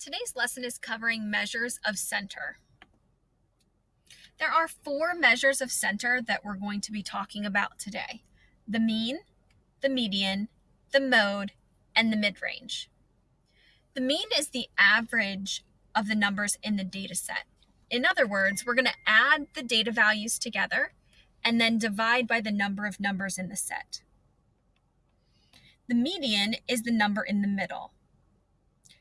Today's lesson is covering measures of center. There are four measures of center that we're going to be talking about today. The mean, the median, the mode, and the mid-range. The mean is the average of the numbers in the data set. In other words, we're going to add the data values together and then divide by the number of numbers in the set. The median is the number in the middle.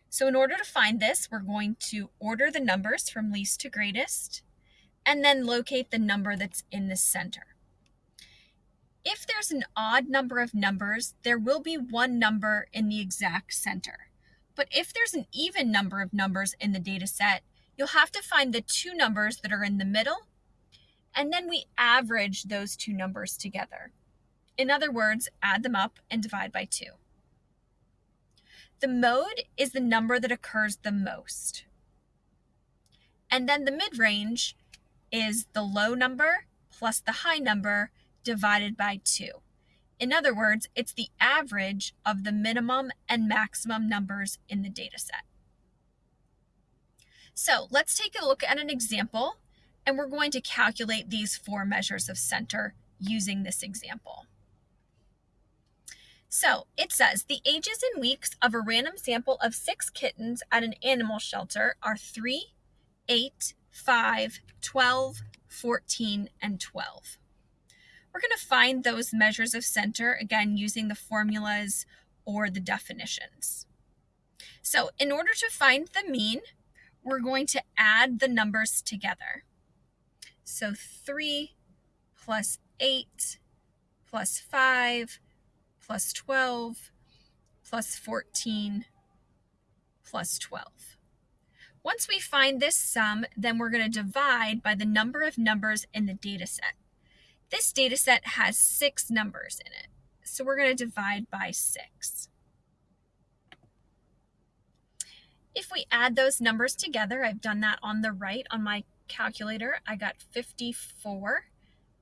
So in order to find this, we're going to order the numbers from least to greatest and then locate the number that's in the center. If there's an odd number of numbers, there will be one number in the exact center. But if there's an even number of numbers in the data set, you'll have to find the two numbers that are in the middle, and then we average those two numbers together. In other words, add them up and divide by 2. The mode is the number that occurs the most. And then the mid-range is the low number plus the high number divided by 2. In other words, it's the average of the minimum and maximum numbers in the data set. So let's take a look at an example, and we're going to calculate these four measures of center using this example. So it says the ages and weeks of a random sample of six kittens at an animal shelter are 3, 8, 5, 12, 14, and 12. We're going to find those measures of center, again, using the formulas or the definitions. So in order to find the mean, we're going to add the numbers together. So 3 plus 8 plus 5 plus 12 plus 14 plus 12. Once we find this sum, then we're going to divide by the number of numbers in the data set. This data set has six numbers in it, so we're going to divide by 6. If we add those numbers together, I've done that on the right on my calculator, I got 54,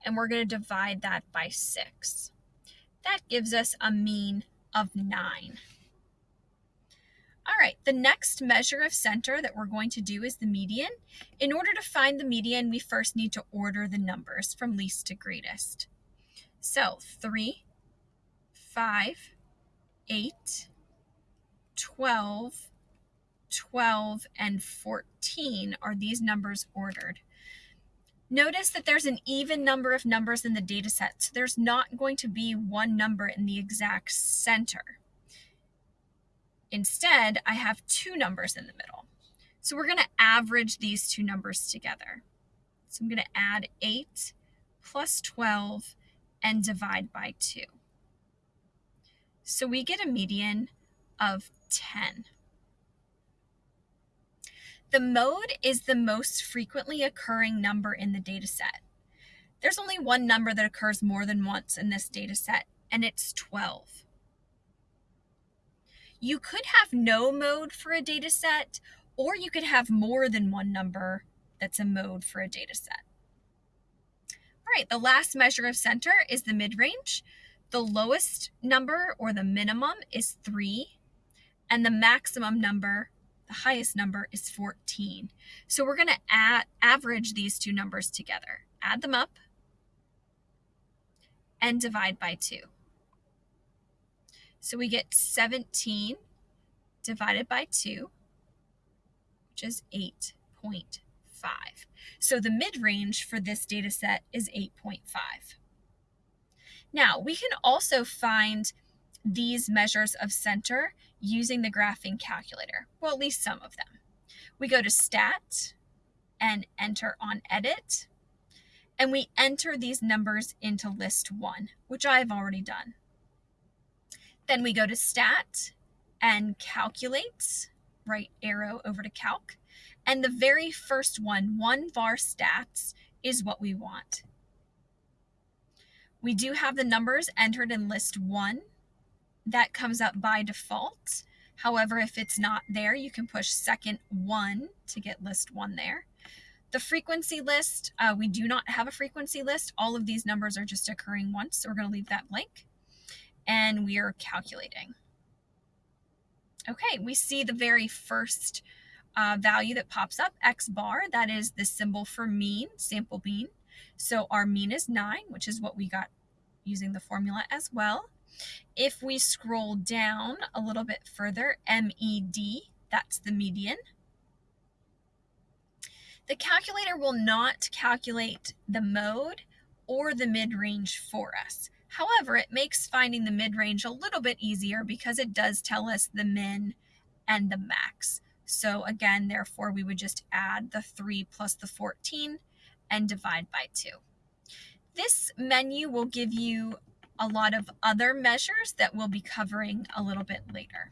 and we're going to divide that by 6. That gives us a mean of 9. All right, the next measure of center that we're going to do is the median. In order to find the median, we first need to order the numbers from least to greatest. So 3, 5, 8, 12, 12, and 14 are these numbers ordered. Notice that there's an even number of numbers in the data set, so there's not going to be one number in the exact center. Instead, I have two numbers in the middle. So we're going to average these two numbers together. So I'm going to add 8 plus 12 and divide by 2. So we get a median of 10. The mode is the most frequently occurring number in the data set. There's only one number that occurs more than once in this data set, and it's 12. You could have no mode for a data set, or you could have more than one number that's a mode for a data set. All right, the last measure of center is the mid-range. The lowest number or the minimum is 3, and the maximum number the highest number is 14. So we're going to add average these two numbers together. Add them up and divide by 2. So we get 17 divided by 2, which is 8.5. So the mid-range for this data set is 8.5. Now, we can also find these measures of center using the graphing calculator. Well, at least some of them. We go to Stat and enter on Edit, and we enter these numbers into List 1, which I have already done. Then we go to Stat and Calculate, right arrow over to Calc, and the very first one, one var stats, is what we want. We do have the numbers entered in list 1, that comes up by default. However, if it's not there, you can push second one to get list one there. The frequency list, uh, we do not have a frequency list. All of these numbers are just occurring once, so we're going to leave that blank. And we are calculating. Okay, we see the very first uh, value that pops up, x bar, that is the symbol for mean, sample mean. So our mean is 9, which is what we got using the formula as well. If we scroll down a little bit further, MED, that's the median. The calculator will not calculate the mode or the mid-range for us. However, it makes finding the mid-range a little bit easier because it does tell us the min and the max. So again, therefore, we would just add the 3 plus the 14 and divide by 2. This menu will give you a lot of other measures that we'll be covering a little bit later.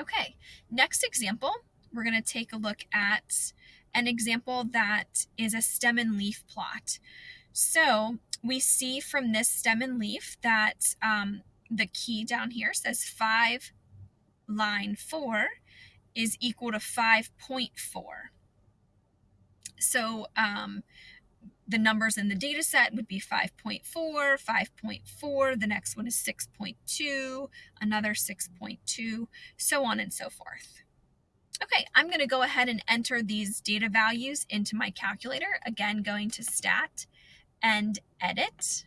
Okay, next example, we're going to take a look at an example that is a stem and leaf plot. So we see from this stem and leaf that um, the key down here says 5 line 4 is equal to 5.4. So um, the numbers in the data set would be 5.4, 5.4, the next one is 6.2, another 6.2, so on and so forth. Okay, I'm going to go ahead and enter these data values into my calculator. Again, going to Stat and Edit.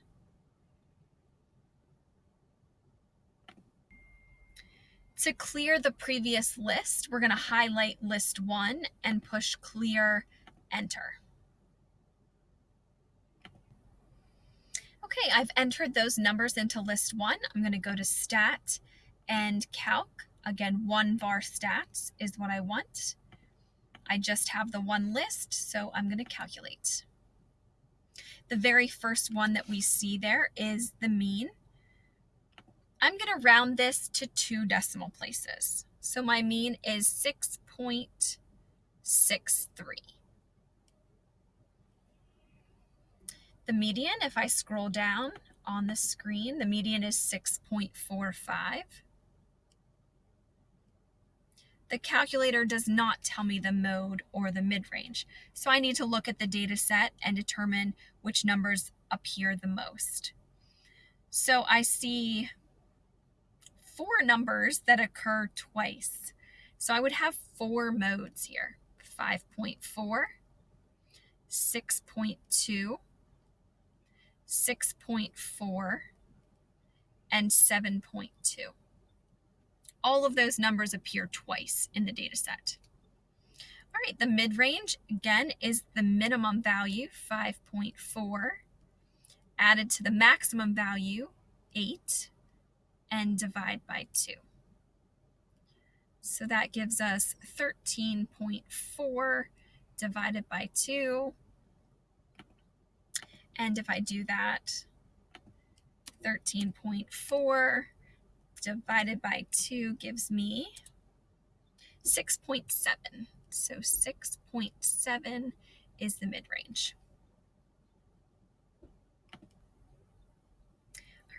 To clear the previous list, we're going to highlight list 1 and push Clear Enter. Okay, I've entered those numbers into list 1. I'm going to go to Stat and Calc. Again, one var stats is what I want. I just have the one list, so I'm going to calculate. The very first one that we see there is the mean. I'm going to round this to two decimal places. So my mean is 6.63. The median, if I scroll down on the screen, the median is 6.45 the calculator does not tell me the mode or the mid-range. So I need to look at the data set and determine which numbers appear the most. So I see four numbers that occur twice. So I would have four modes here, 5.4, 6.2, 6.4, and 7.2 all of those numbers appear twice in the data set. All right, the mid-range, again, is the minimum value, 5.4, added to the maximum value, 8, and divide by 2. So that gives us 13.4 divided by 2. And if I do that, 13.4 divided by 2 gives me 6.7. So 6.7 is the mid-range.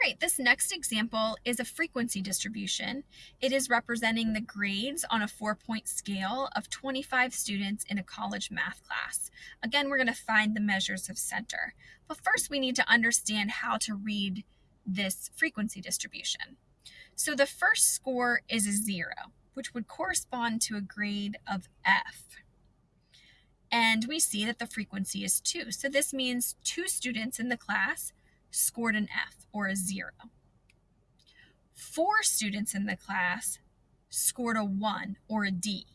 Right, this next example is a frequency distribution. It is representing the grades on a four-point scale of 25 students in a college math class. Again, we're going to find the measures of center. But first, we need to understand how to read this frequency distribution. So the first score is a zero, which would correspond to a grade of F. And we see that the frequency is two. So this means two students in the class scored an F or a zero. Four students in the class scored a one or a D.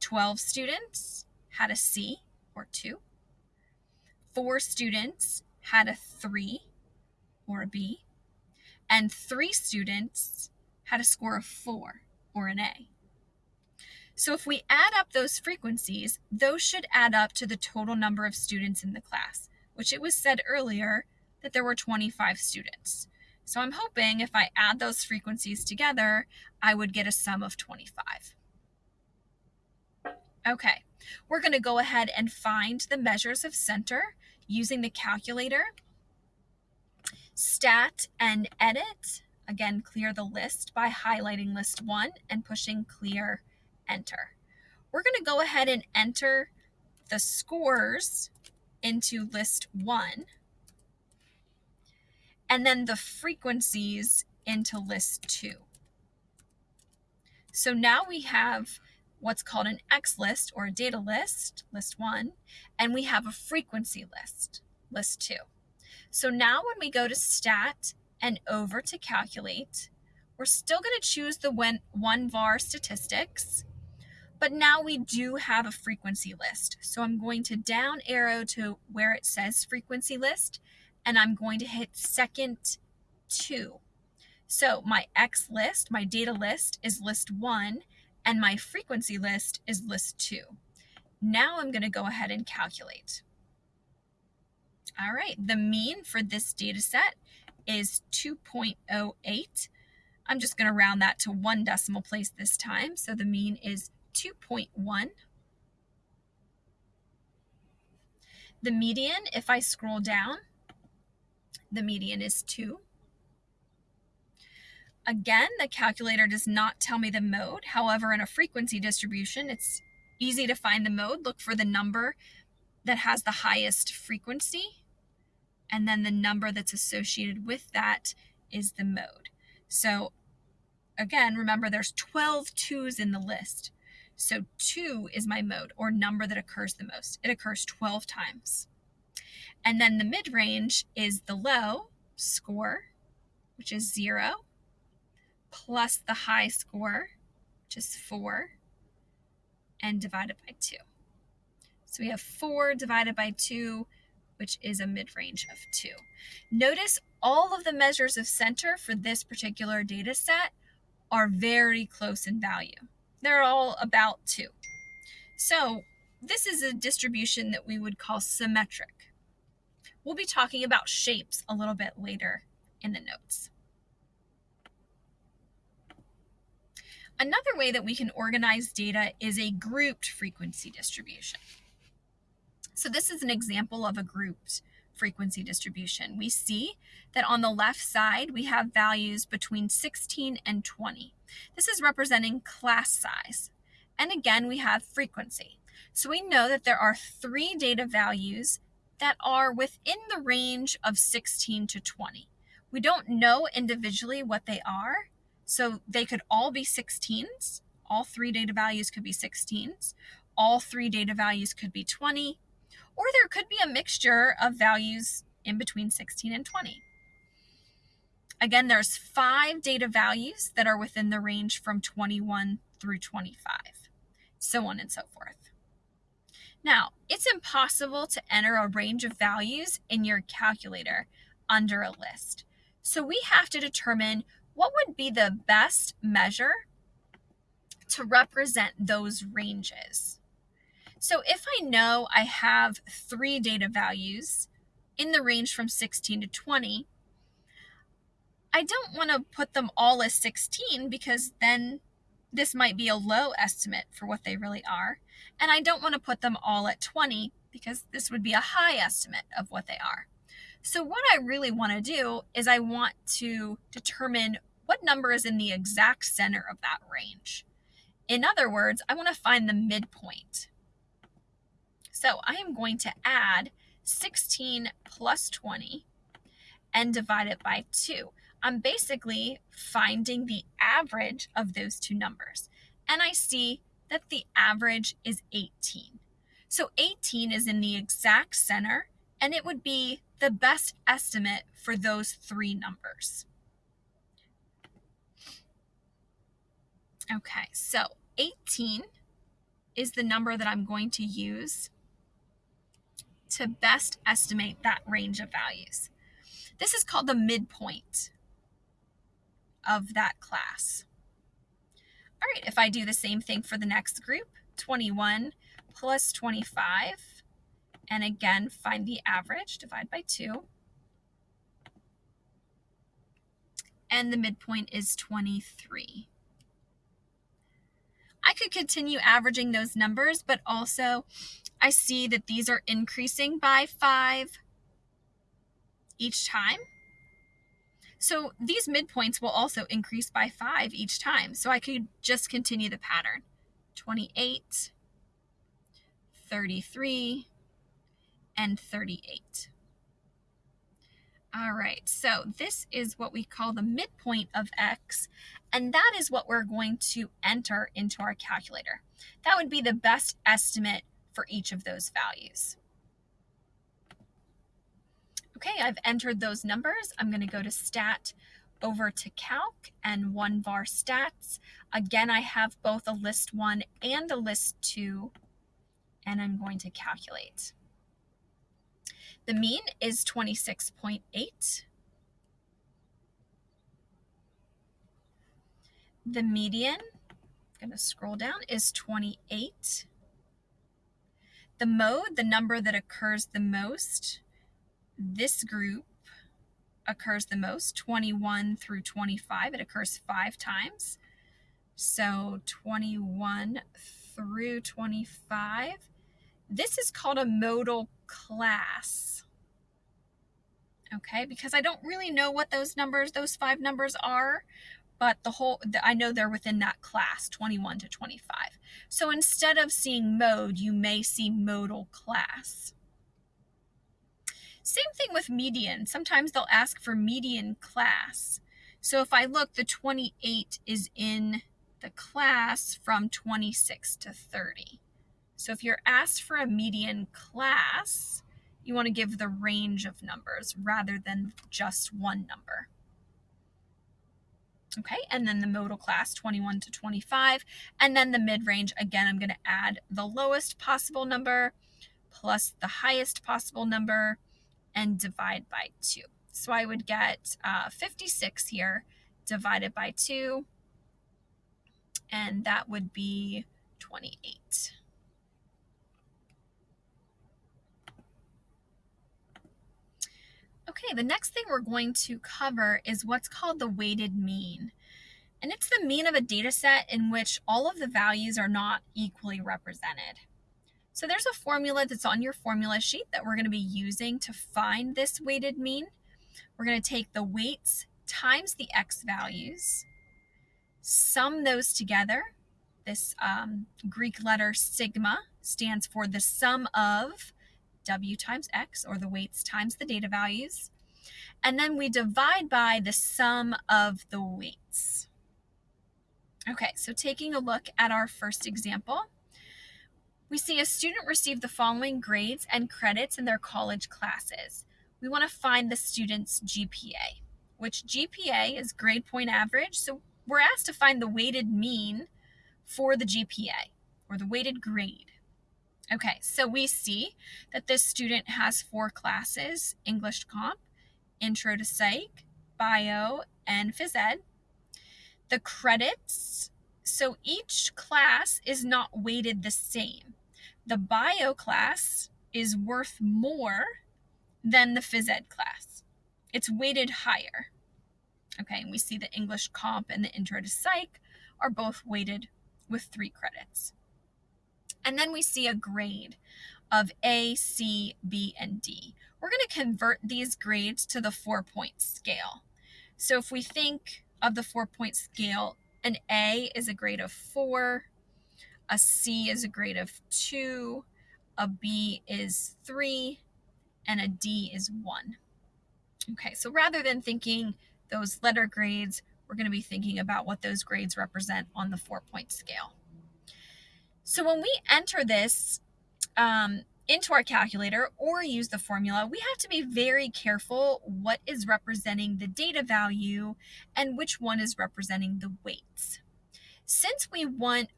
12 students had a C or two. Four students had a three or a B and three students had a score of four or an A. So if we add up those frequencies, those should add up to the total number of students in the class, which it was said earlier there were 25 students. So I'm hoping if I add those frequencies together, I would get a sum of 25. Okay, we're going to go ahead and find the measures of center using the calculator Stat and edit. Again, clear the list by highlighting list one and pushing clear enter. We're going to go ahead and enter the scores into list one and then the frequencies into list two. So now we have what's called an X list or a data list, list one, and we have a frequency list, list two. So now when we go to stat and over to calculate, we're still going to choose the one, one var statistics, but now we do have a frequency list. So I'm going to down arrow to where it says frequency list, and I'm going to hit second two. So my X list, my data list is list one, and my frequency list is list two. Now I'm going to go ahead and calculate. All right, the mean for this data set is 2.08. I'm just going to round that to one decimal place this time. So the mean is 2.1. The median, if I scroll down, the median is 2. Again, the calculator does not tell me the mode. However, in a frequency distribution, it's easy to find the mode. Look for the number that has the highest frequency, and then the number that's associated with that is the mode. So again, remember there's 12 twos in the list. So 2 is my mode or number that occurs the most. It occurs 12 times. And then the mid range is the low score, which is 0 plus the high score, which is 4, and divided by 2. So we have 4 divided by 2, which is a mid-range of 2. Notice all of the measures of center for this particular data set are very close in value. They're all about 2. So this is a distribution that we would call symmetric. We'll be talking about shapes a little bit later in the notes. Another way that we can organize data is a grouped frequency distribution. So this is an example of a grouped frequency distribution. We see that on the left side, we have values between 16 and 20. This is representing class size. And again, we have frequency. So we know that there are three data values that are within the range of 16 to 20. We don't know individually what they are, so they could all be 16s. All three data values could be 16s. All three data values could be 20. Or there could be a mixture of values in between 16 and 20. Again, there's five data values that are within the range from 21 through 25, so on and so forth. Now, it's impossible to enter a range of values in your calculator under a list. So we have to determine what would be the best measure to represent those ranges? So if I know I have three data values in the range from 16 to 20, I don't want to put them all as 16 because then this might be a low estimate for what they really are. And I don't want to put them all at 20 because this would be a high estimate of what they are. So what I really want to do is I want to determine what number is in the exact center of that range. In other words, I want to find the midpoint. So I am going to add 16 plus 20 and divide it by 2. I'm basically finding the average of those two numbers. And I see that the average is 18. So 18 is in the exact center, and it would be the best estimate for those three numbers. Okay, so 18 is the number that I'm going to use to best estimate that range of values. This is called the midpoint of that class. All right, if I do the same thing for the next group, 21 plus 25, and again, find the average, divide by 2. And the midpoint is 23. I could continue averaging those numbers, but also I see that these are increasing by five each time. So these midpoints will also increase by five each time. So I could just continue the pattern. 28, 33, and 38. All right, so this is what we call the midpoint of x, and that is what we're going to enter into our calculator. That would be the best estimate for each of those values. Okay, I've entered those numbers. I'm going to go to stat over to calc and one var stats. Again, I have both a list one and a list two, and I'm going to calculate. The mean is 26.8. The median, I'm going to scroll down, is 28. The mode, the number that occurs the most, this group occurs the most, 21 through 25. It occurs five times. So 21 through 25. This is called a modal class. Okay, because I don't really know what those numbers, those five numbers are, but the whole, I know they're within that class, 21 to 25. So instead of seeing mode, you may see modal class. Same thing with median. Sometimes they'll ask for median class. So if I look, the 28 is in the class from 26 to 30. So if you're asked for a median class, you want to give the range of numbers rather than just one number. Okay, and then the modal class 21 to 25, and then the mid-range, again, I'm going to add the lowest possible number plus the highest possible number and divide by 2. So I would get uh, 56 here divided by 2, and that would be 28. Okay, the next thing we're going to cover is what's called the weighted mean. And it's the mean of a data set in which all of the values are not equally represented. So there's a formula that's on your formula sheet that we're going to be using to find this weighted mean. We're going to take the weights times the x values, sum those together. This um, Greek letter sigma stands for the sum of W times X, or the weights times the data values. And then we divide by the sum of the weights. Okay, so taking a look at our first example, we see a student receive the following grades and credits in their college classes. We want to find the student's GPA, which GPA is grade point average. So we're asked to find the weighted mean for the GPA or the weighted grade. Okay, so we see that this student has four classes, English Comp, Intro to Psych, Bio, and Phys Ed. The credits, so each class is not weighted the same. The Bio class is worth more than the Phys Ed class. It's weighted higher. Okay, and we see the English Comp and the Intro to Psych are both weighted with three credits. And then we see a grade of A, C, B, and D. We're going to convert these grades to the four point scale. So if we think of the four point scale, an A is a grade of four, a C is a grade of two, a B is three, and a D is one. Okay, so rather than thinking those letter grades, we're going to be thinking about what those grades represent on the four point scale. So when we enter this um, into our calculator or use the formula, we have to be very careful what is representing the data value and which one is representing the weights. Since we want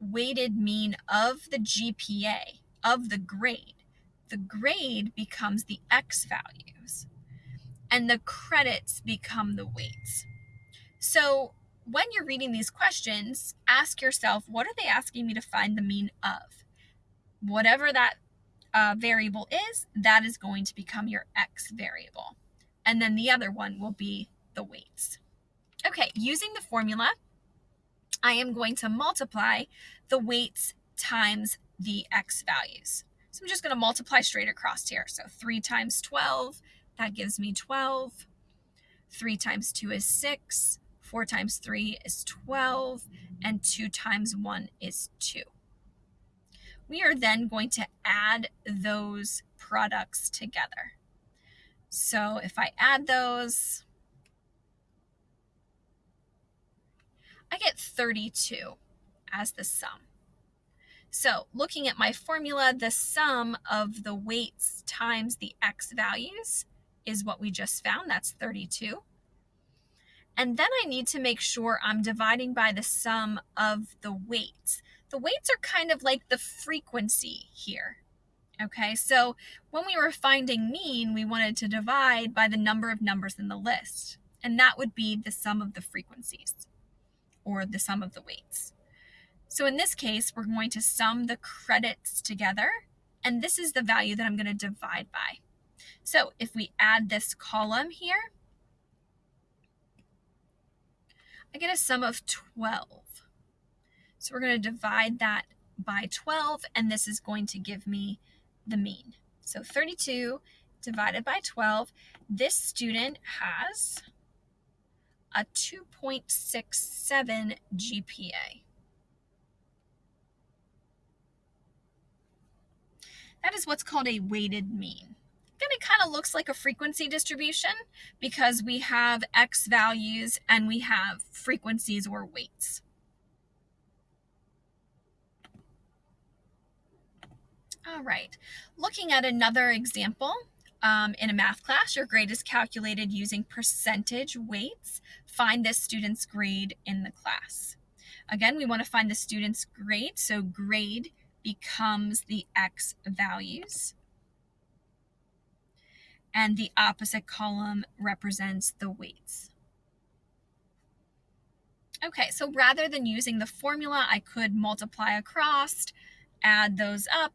weighted mean of the GPA, of the grade, the grade becomes the X values and the credits become the weights. So when you're reading these questions, ask yourself, what are they asking me to find the mean of? Whatever that uh, variable is, that is going to become your x variable. And then the other one will be the weights. Okay, using the formula, I am going to multiply the weights times the x values. So I'm just going to multiply straight across here. So 3 times 12, that gives me 12. 3 times 2 is 6. 4 times 3 is 12, and 2 times 1 is 2. We are then going to add those products together. So if I add those, I get 32 as the sum. So looking at my formula, the sum of the weights times the x values is what we just found. That's 32. And then I need to make sure I'm dividing by the sum of the weights. The weights are kind of like the frequency here. Okay, so when we were finding mean, we wanted to divide by the number of numbers in the list. And that would be the sum of the frequencies or the sum of the weights. So in this case, we're going to sum the credits together, and this is the value that I'm going to divide by. So if we add this column here, I get a sum of 12. So we're going to divide that by 12, and this is going to give me the mean. So 32 divided by 12, this student has a 2.67 GPA. That is what's called a weighted mean. Then it kind of looks like a frequency distribution because we have x values and we have frequencies or weights. All right, looking at another example, um, in a math class, your grade is calculated using percentage weights. Find this student's grade in the class. Again, we want to find the student's grade, so grade becomes the x values. And the opposite column represents the weights. Okay, so rather than using the formula, I could multiply across, add those up,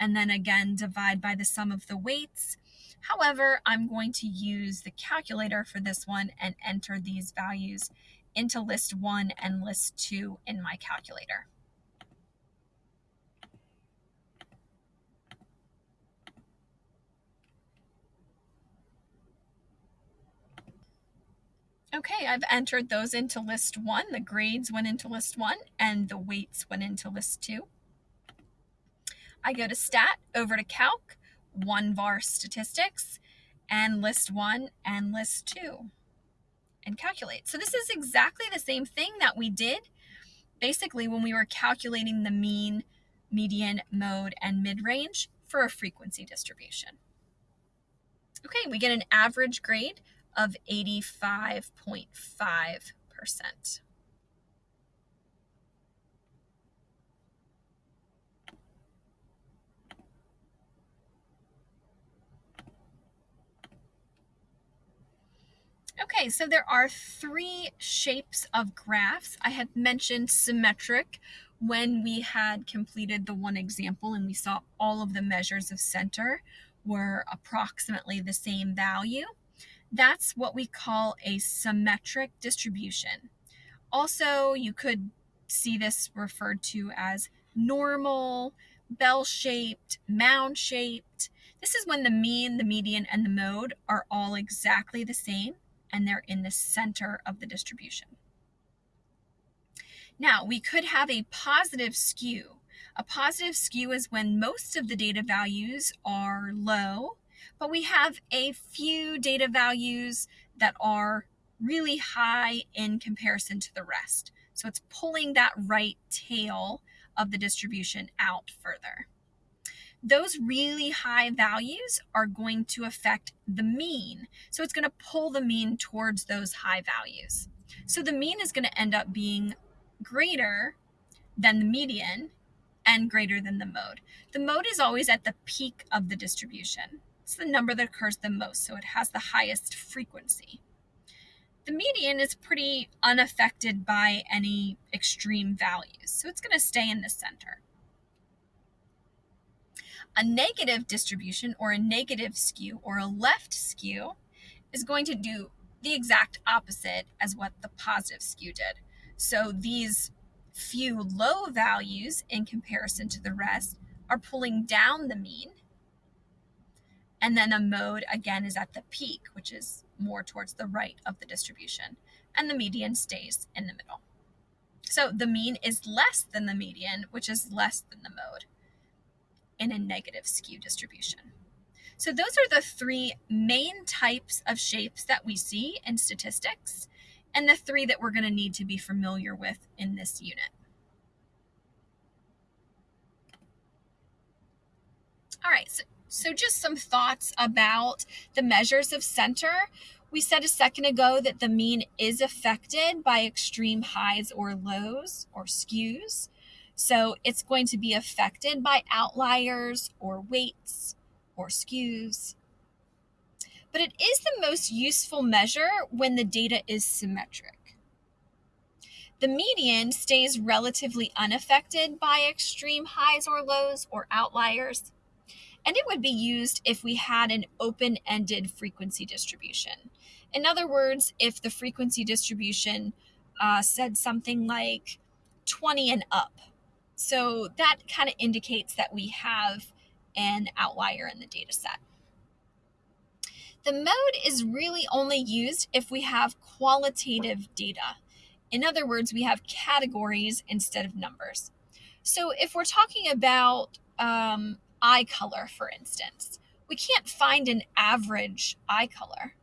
and then again divide by the sum of the weights. However, I'm going to use the calculator for this one and enter these values into list 1 and list 2 in my calculator. Okay, I've entered those into list one. The grades went into list one and the weights went into list two. I go to stat, over to calc, one var statistics, and list one and list two, and calculate. So this is exactly the same thing that we did basically when we were calculating the mean, median, mode, and mid-range for a frequency distribution. Okay, we get an average grade of 85.5%. Okay, so there are three shapes of graphs. I had mentioned symmetric when we had completed the one example and we saw all of the measures of center were approximately the same value. That's what we call a symmetric distribution. Also, you could see this referred to as normal, bell-shaped, mound-shaped. This is when the mean, the median, and the mode are all exactly the same and they're in the center of the distribution. Now, we could have a positive skew. A positive skew is when most of the data values are low but we have a few data values that are really high in comparison to the rest. So it's pulling that right tail of the distribution out further. Those really high values are going to affect the mean. So it's going to pull the mean towards those high values. So the mean is going to end up being greater than the median and greater than the mode. The mode is always at the peak of the distribution. It's the number that occurs the most, so it has the highest frequency. The median is pretty unaffected by any extreme values, so it's going to stay in the center. A negative distribution or a negative skew or a left skew is going to do the exact opposite as what the positive skew did. So these few low values in comparison to the rest are pulling down the mean and then the mode again is at the peak, which is more towards the right of the distribution. And the median stays in the middle. So the mean is less than the median, which is less than the mode in a negative skew distribution. So those are the three main types of shapes that we see in statistics and the three that we're going to need to be familiar with in this unit. All right, so, so just some thoughts about the measures of center. We said a second ago that the mean is affected by extreme highs or lows or skews. So it's going to be affected by outliers or weights or skews. But it is the most useful measure when the data is symmetric. The median stays relatively unaffected by extreme highs or lows or outliers and it would be used if we had an open ended frequency distribution. In other words, if the frequency distribution uh, said something like 20 and up. So that kind of indicates that we have an outlier in the data set. The mode is really only used if we have qualitative data. In other words, we have categories instead of numbers. So if we're talking about um, eye color, for instance. We can't find an average eye color.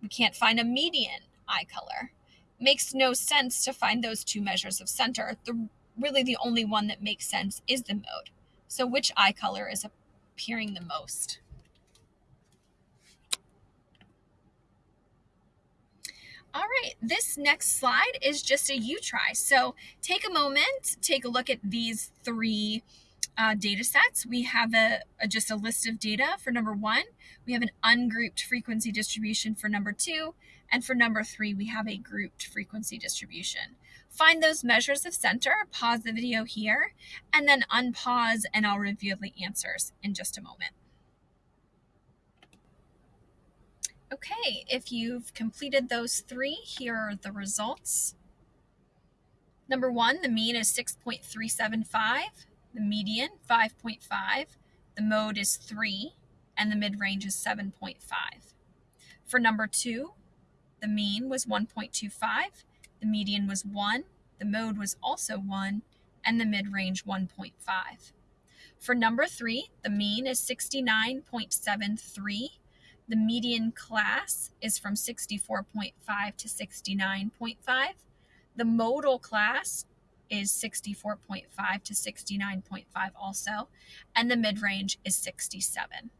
We can't find a median eye color. Makes no sense to find those two measures of center. The really the only one that makes sense is the mode. So which eye color is appearing the most? All right, this next slide is just a you try. So take a moment, take a look at these three uh, data sets. We have a, a, just a list of data for number one. We have an ungrouped frequency distribution for number two. And for number three, we have a grouped frequency distribution. Find those measures of center, pause the video here, and then unpause and I'll review the answers in just a moment. Okay, if you've completed those three, here are the results. Number one, the mean is 6.375 the median 5.5, the mode is 3, and the mid-range is 7.5. For number 2, the mean was 1.25, the median was 1, the mode was also 1, and the mid-range 1.5. For number 3, the mean is 69.73, the median class is from 64.5 to 69.5. The modal class is 64.5 to 69.5 also, and the mid range is 67.